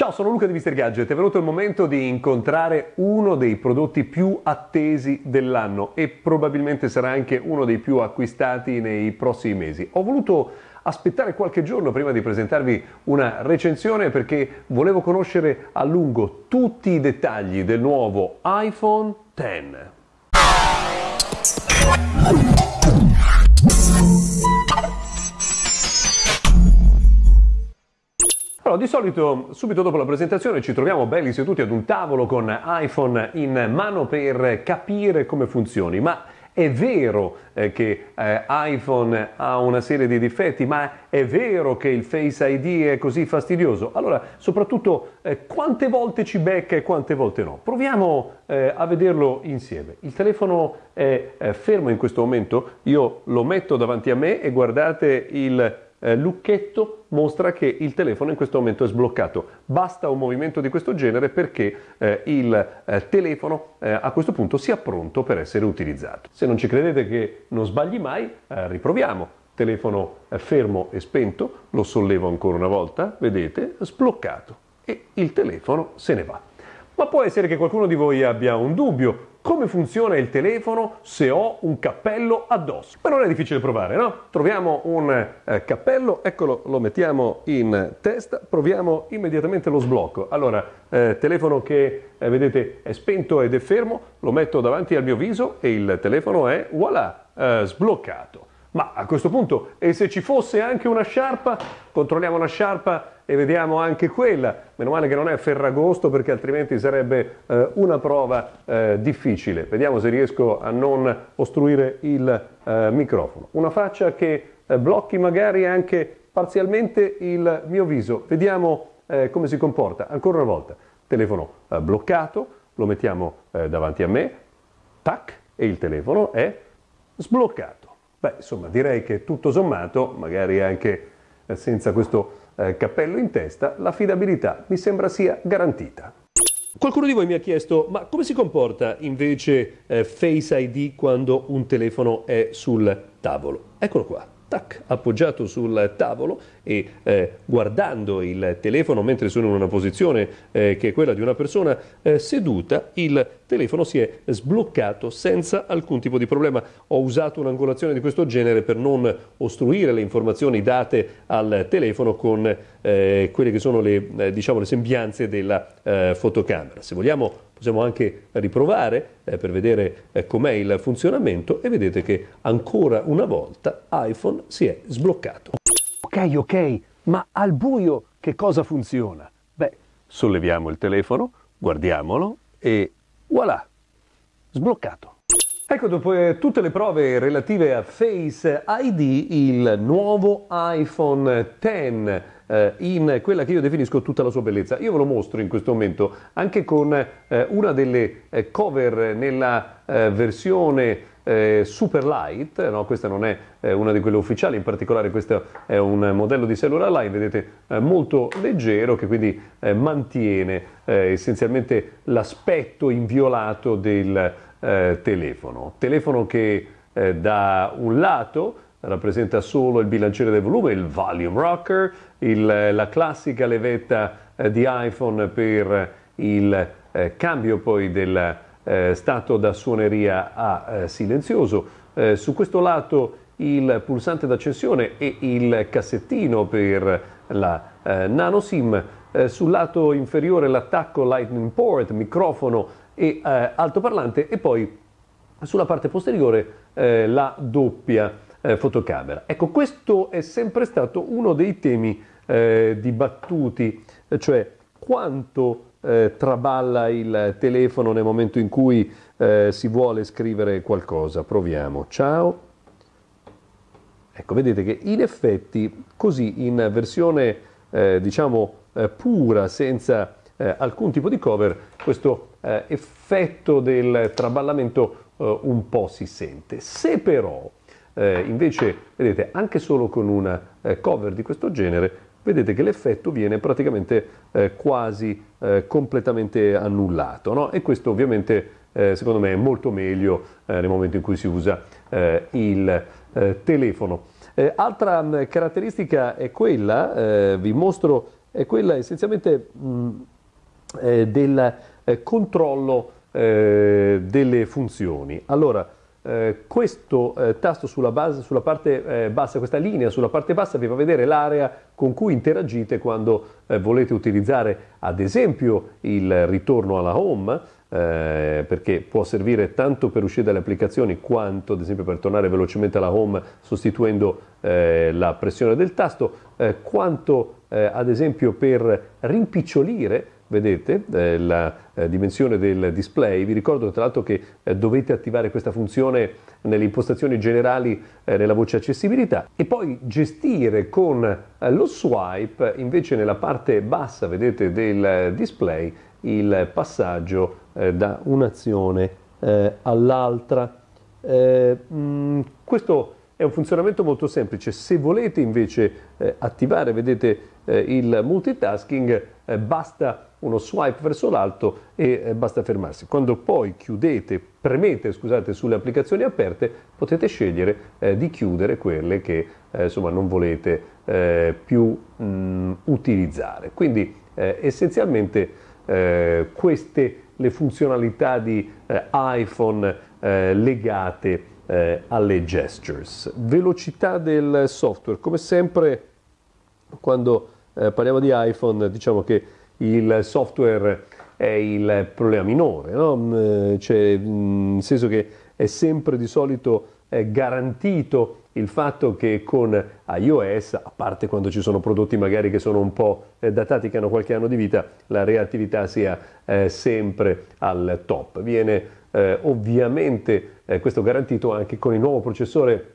Ciao, sono Luca di Mr. Gadget. È venuto il momento di incontrare uno dei prodotti più attesi dell'anno e probabilmente sarà anche uno dei più acquistati nei prossimi mesi. Ho voluto aspettare qualche giorno prima di presentarvi una recensione perché volevo conoscere a lungo tutti i dettagli del nuovo iPhone X. Allora, di solito subito dopo la presentazione ci troviamo belli seduti ad un tavolo con iPhone in mano per capire come funzioni, ma è vero eh, che eh, iPhone ha una serie di difetti, ma è vero che il Face ID è così fastidioso? Allora, soprattutto, eh, quante volte ci becca e quante volte no? Proviamo eh, a vederlo insieme. Il telefono è fermo in questo momento, io lo metto davanti a me e guardate il eh, lucchetto mostra che il telefono in questo momento è sbloccato. Basta un movimento di questo genere perché eh, il eh, telefono eh, a questo punto sia pronto per essere utilizzato. Se non ci credete che non sbagli mai, eh, riproviamo. Telefono eh, fermo e spento, lo sollevo ancora una volta, vedete, sbloccato e il telefono se ne va. Ma può essere che qualcuno di voi abbia un dubbio come funziona il telefono se ho un cappello addosso. Ma non è difficile provare, no? Troviamo un eh, cappello, eccolo, lo mettiamo in testa, proviamo immediatamente lo sblocco. Allora, eh, telefono che eh, vedete è spento ed è fermo, lo metto davanti al mio viso e il telefono è, voilà, eh, sbloccato. Ma a questo punto, e se ci fosse anche una sciarpa, controlliamo la sciarpa e vediamo anche quella. Meno male che non è Ferragosto perché altrimenti sarebbe eh, una prova eh, difficile. Vediamo se riesco a non ostruire il eh, microfono. Una faccia che eh, blocchi magari anche parzialmente il mio viso. Vediamo eh, come si comporta. Ancora una volta, telefono eh, bloccato, lo mettiamo davanti a me, tac, e il telefono è sbloccato. Beh, insomma, direi che tutto sommato, magari anche eh, senza questo eh, cappello in testa, l'affidabilità mi sembra sia garantita. Qualcuno di voi mi ha chiesto, ma come si comporta invece eh, Face ID quando un telefono è sul tavolo? Eccolo qua tac, appoggiato sul tavolo e eh, guardando il telefono mentre sono in una posizione eh, che è quella di una persona eh, seduta, il telefono si è sbloccato senza alcun tipo di problema. Ho usato un'angolazione di questo genere per non ostruire le informazioni date al telefono con eh, quelle che sono le, eh, diciamo, le sembianze della eh, fotocamera. Se vogliamo possiamo anche riprovare per vedere com'è il funzionamento e vedete che ancora una volta iPhone si è sbloccato. Ok, ma al buio che cosa funziona? Beh, solleviamo il telefono, guardiamolo e voilà, sbloccato. Ecco, dopo eh, tutte le prove relative a Face ID, il nuovo iPhone X eh, in quella che io definisco tutta la sua bellezza. Io ve lo mostro in questo momento anche con eh, una delle eh, cover nella eh, versione eh, super light, no? questa non è eh, una di quelle ufficiali, in particolare questo è un modello di cellular line, vedete, eh, molto leggero che quindi eh, mantiene eh, essenzialmente l'aspetto inviolato del telefono. Telefono che da un lato rappresenta solo il bilanciere del volume, il volume rocker, il, la classica levetta eh, di iPhone per il eh, cambio poi del eh, stato da suoneria a eh, silenzioso. Eh, su questo lato il pulsante d'accensione e il cassettino per la eh, nano SIM, sul lato inferiore l'attacco Lightning Port, microfono e altoparlante e poi sulla parte posteriore la doppia eh, fotocamera. Ecco, questo è sempre stato uno dei temi eh, dibattuti, cioè quanto eh, traballa il telefono nel momento in cui eh, si vuole scrivere qualcosa. Proviamo. Ciao. Ecco, vedete che in effetti così in versione eh, diciamo eh, pura, senza alcun tipo di cover, questo effetto del traballamento un po' si sente. Se però eh, invece, vedete, anche solo con una eh, cover di questo genere, vedete che l'effetto viene praticamente eh, quasi eh, completamente annullato. No? E questo ovviamente, eh, secondo me, è molto meglio eh, nel momento in cui si usa il telefono. altra mh, caratteristica è quella, vi mostro è quella essenzialmente mh, eh, del eh, controllo eh, delle funzioni. Allora, eh, questo eh, tasto sulla, base, sulla parte eh, bassa, questa linea sulla parte bassa vi fa vedere l'area con cui interagite quando eh, volete utilizzare ad esempio il ritorno alla home, eh, perché può servire tanto per uscire dalle applicazioni quanto ad esempio per tornare velocemente alla home sostituendo la pressione del tasto, quanto ad esempio per rimpicciolire vedete eh, la eh, dimensione del display. Vi ricordo tra l'altro che eh, dovete attivare questa funzione nelle impostazioni generali eh, nella voce accessibilità e poi gestire con eh, lo swipe invece nella parte bassa, vedete, del display il passaggio eh, da un'azione all'altra. Mh, mm, questo è un funzionamento molto semplice. Se volete invece attivare, vedete, il multitasking, basta uno swipe verso l'alto e eh, basta fermarsi. Quando poi chiudete, premete scusate, sulle applicazioni aperte, potete scegliere eh, di chiudere quelle che eh, insomma, non volete eh, più mh, mm, utilizzare. Quindi eh, essenzialmente eh, queste le funzionalità di iPhone legate alle gestures. Velocità del software, come sempre quando parliamo di iPhone diciamo che il software è il problema minore, no? Mm, cioè, mm, nel senso che è sempre di solito garantito il fatto che con iOS, a parte quando ci sono prodotti magari che sono un po' eh, datati, che hanno qualche anno di vita, la reattività sia eh, sempre al top. Viene eh, ovviamente eh, questo garantito anche con il nuovo processore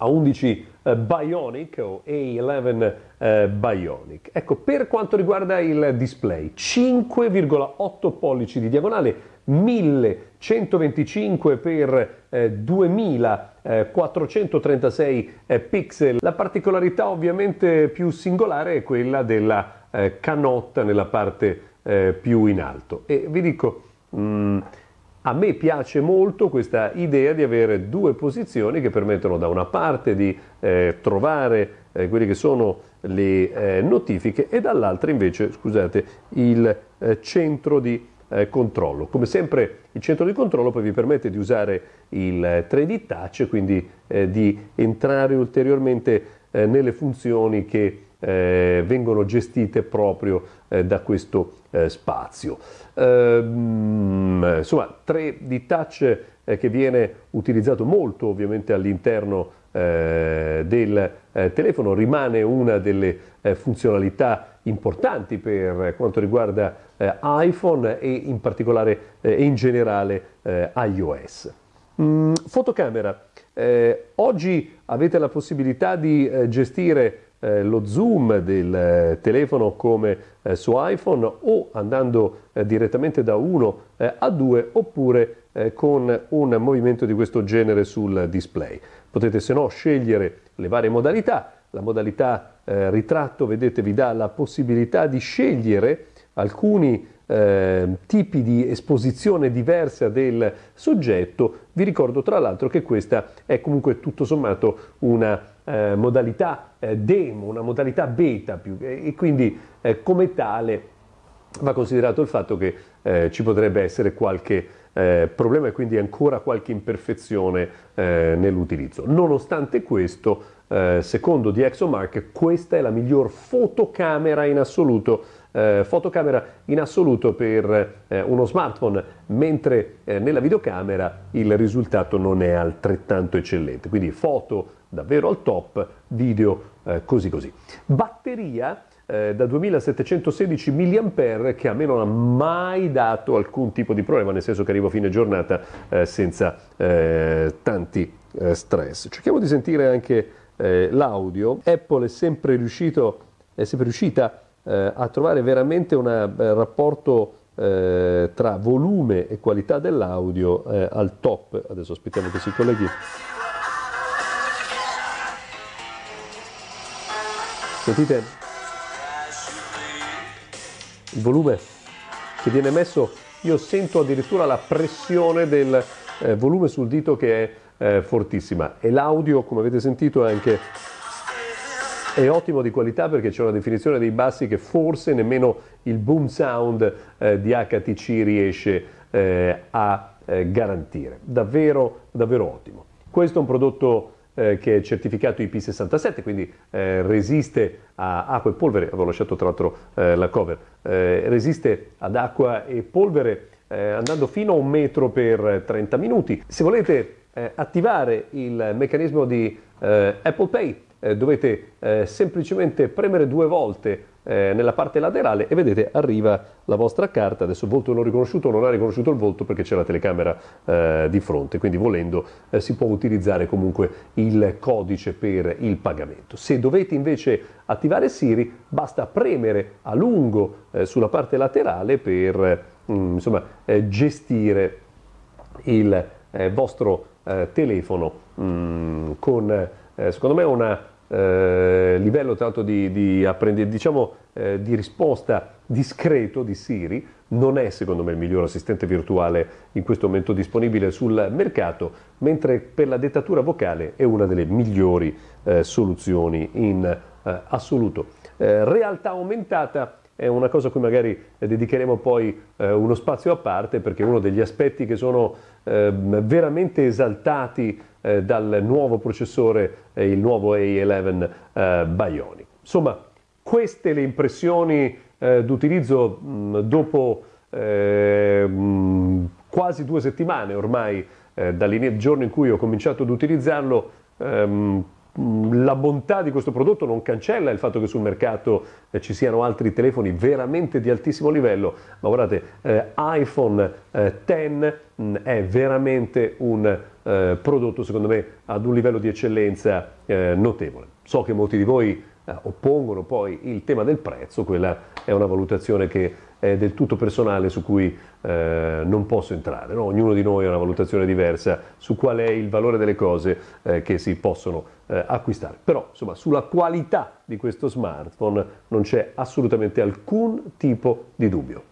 a11 eh, Bionic o A11 eh, Bionic. Ecco, per quanto riguarda il display, 5,8 pollici di diagonale, 1125 per eh, 2436 eh, pixel. La particolarità ovviamente più singolare è quella della eh, canotta nella parte eh, più in alto. E vi dico... Mh, mm, a me piace molto questa idea di avere due posizioni che permettono da una parte di eh, trovare eh, quelle che sono le eh, notifiche e dall'altra invece, scusate, il eh, centro di eh, controllo. Come sempre il centro di controllo poi vi permette di usare il 3D Touch, quindi eh, di entrare ulteriormente nelle funzioni che vengono gestite proprio da questo spazio. Ehm, insomma, 3D Touch eh, che viene utilizzato molto ovviamente all'interno eh, del eh, telefono, rimane una delle eh, funzionalità importanti per quanto riguarda eh, iPhone e in particolare e in generale iOS. Mm, fotocamera. oggi avete la possibilità di gestire eh, lo zoom del eh, telefono come eh, su iPhone o andando eh, direttamente da 1 eh, a 2 oppure eh, con un movimento di questo genere sul display. Potete se no scegliere le varie modalità. La modalità ritratto, vedete, vi dà la possibilità di scegliere alcuni eh, tipi di esposizione diversa del soggetto. Vi ricordo tra l'altro che questa è comunque tutto sommato una eh, modalità eh, demo, una modalità beta più, e quindi eh, come tale va considerato il fatto che eh, ci potrebbe essere qualche eh, problema e quindi ancora qualche imperfezione eh, nell'utilizzo. Nonostante questo, secondo DxOMark, questa è la miglior fotocamera in assoluto eh, fotocamera in assoluto per eh, uno smartphone, mentre eh, nella videocamera il risultato non è altrettanto eccellente. Quindi foto davvero al top, video eh, così così. Batteria eh, da 2716 mAh che a me non ha mai dato alcun tipo di problema, nel senso che arrivo a fine giornata eh, senza tanti stress. Cerchiamo di sentire anche l'audio. Apple è sempre, riuscito, è sempre riuscita eh, a trovare veramente un eh, rapporto eh, tra volume e qualità dell'audio eh, al top. Adesso aspettiamo che si colleghi. Sentite il volume che viene messo, io sento addirittura la pressione del eh, volume sul dito che è eh, fortissima e l'audio, come avete sentito, è anche è ottimo di qualità perché c'è una definizione dei bassi che forse nemmeno il boom sound eh, di HTC riesce eh, a eh, garantire. Davvero, davvero ottimo. Questo è un prodotto eh, che è certificato IP67, quindi eh, resiste a acqua e polvere, avevo lasciato tra l'altro eh, la cover, resiste ad acqua e polvere andando fino a un metro per 30 minuti. Se volete attivare il meccanismo di Apple Pay eh, dovete eh, semplicemente premere due volte eh, nella parte laterale e vedete arriva la vostra carta, adesso il volto non riconosciuto, non ha riconosciuto il volto perché c'è la telecamera eh, di fronte, quindi volendo eh, si può utilizzare comunque il codice per il pagamento. Se dovete invece attivare Siri basta premere a lungo eh, sulla parte laterale per mm, insomma, gestire il vostro telefono. Mm, con secondo me una eh, livello tanto di, di, diciamo, eh, di, risposta discreto di Siri non è secondo me il miglior assistente virtuale in questo momento disponibile sul mercato, mentre per la dettatura vocale è una delle migliori eh, soluzioni in eh, assoluto. Eh, realtà aumentata è una cosa a cui magari dedicheremo poi eh, uno spazio a parte perché è uno degli aspetti che sono eh, veramente esaltati eh, dal nuovo processore, eh, il nuovo A11 eh, Bionic. Insomma, queste le impressioni eh, d'utilizzo dopo mh, quasi due settimane ormai dal giorno in cui ho cominciato ad utilizzarlo. Ehm, la bontà di questo prodotto non cancella il fatto che sul mercato eh, ci siano altri telefoni veramente di altissimo livello, ma guardate, eh, iPhone eh, X mh, è veramente un eh, prodotto secondo me ad un livello di eccellenza eh, notevole. So che molti di voi eh, oppongono poi il tema del prezzo, quella è una valutazione che è del tutto personale su cui eh, non posso entrare. No? Ognuno di noi ha una valutazione diversa su qual è il valore delle cose eh, che si possono eh, acquistare. Però insomma sulla qualità di questo smartphone non c'è assolutamente alcun tipo di dubbio.